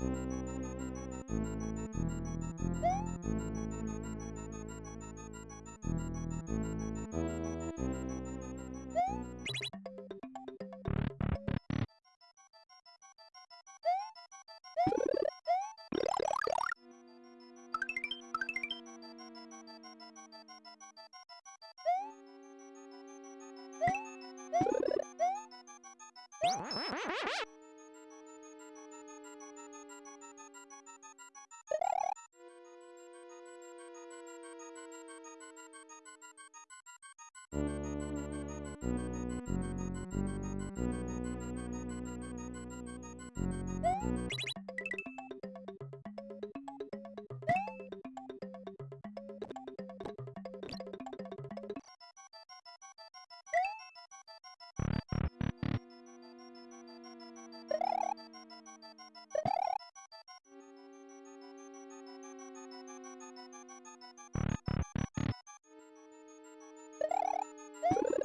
What? Woo!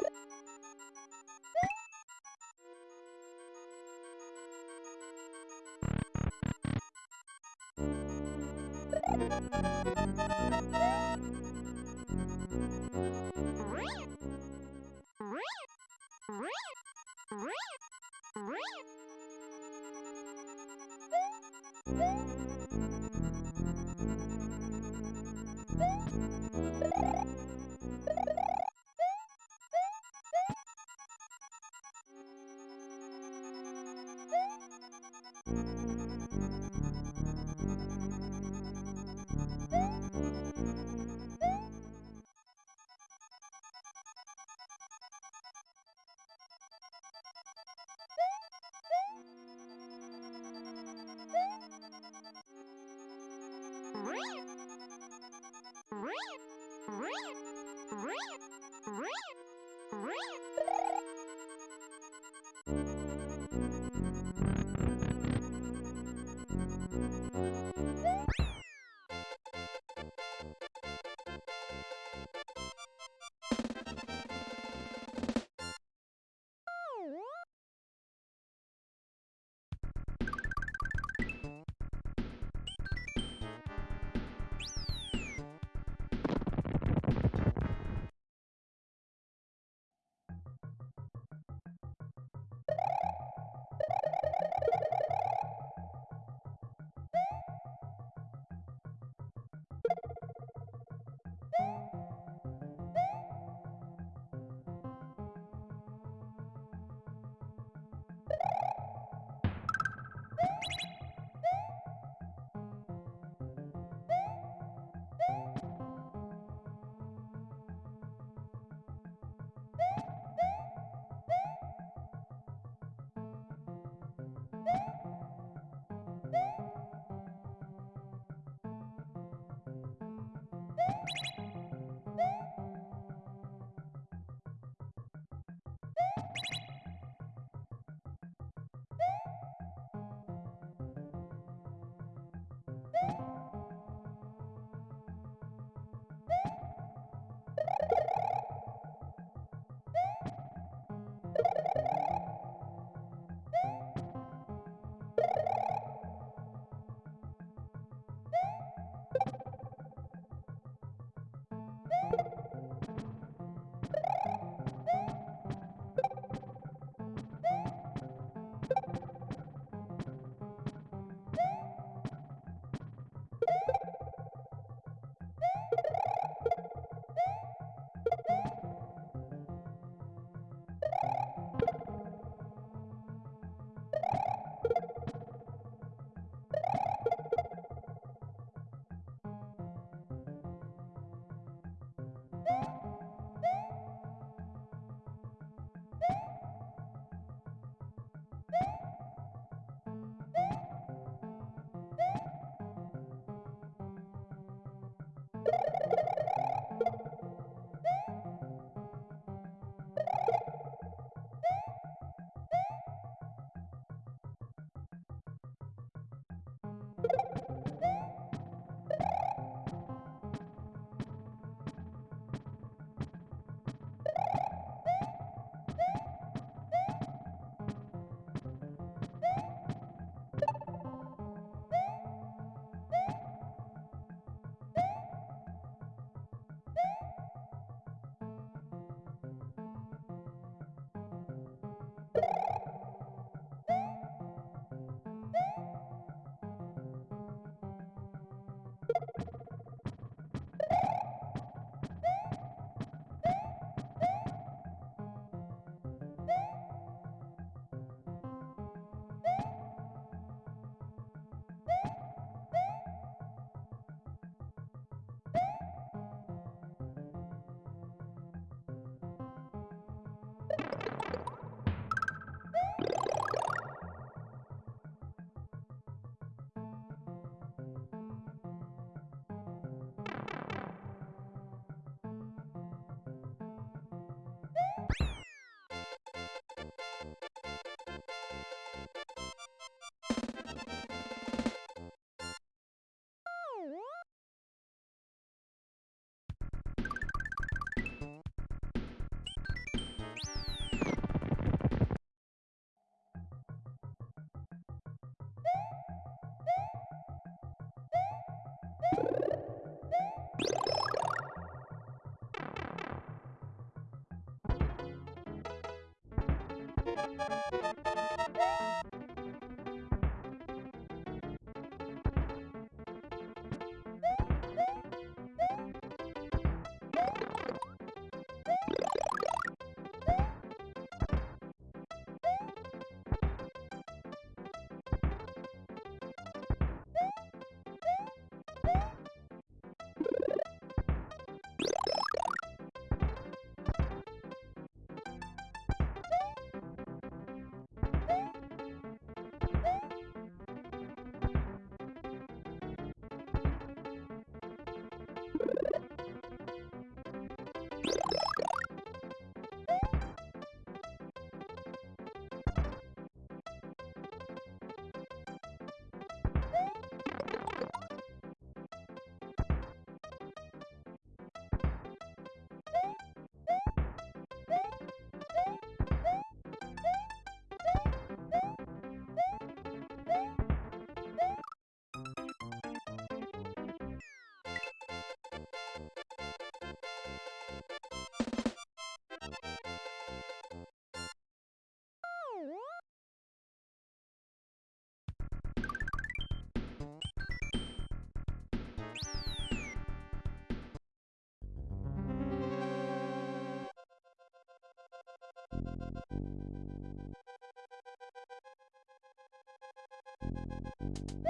Thank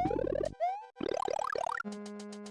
you.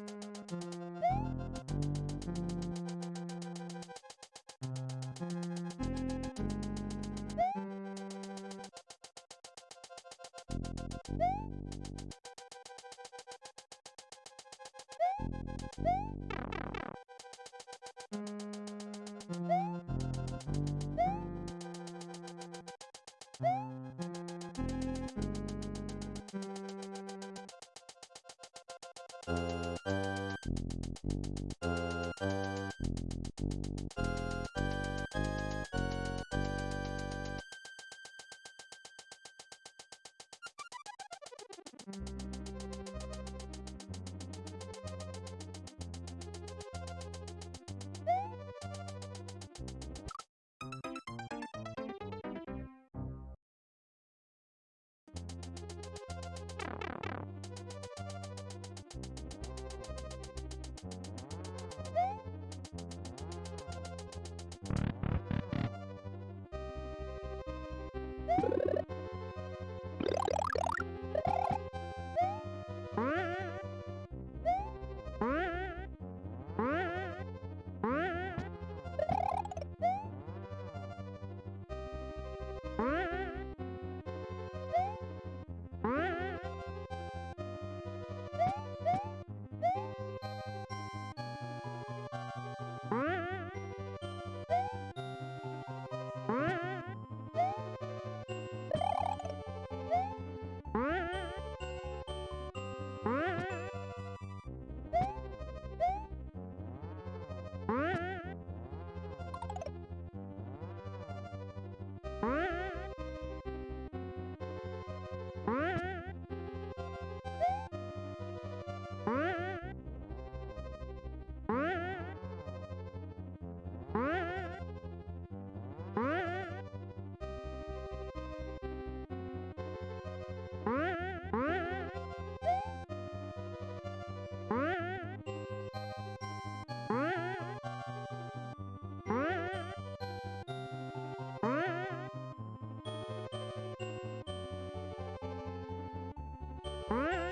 Bye.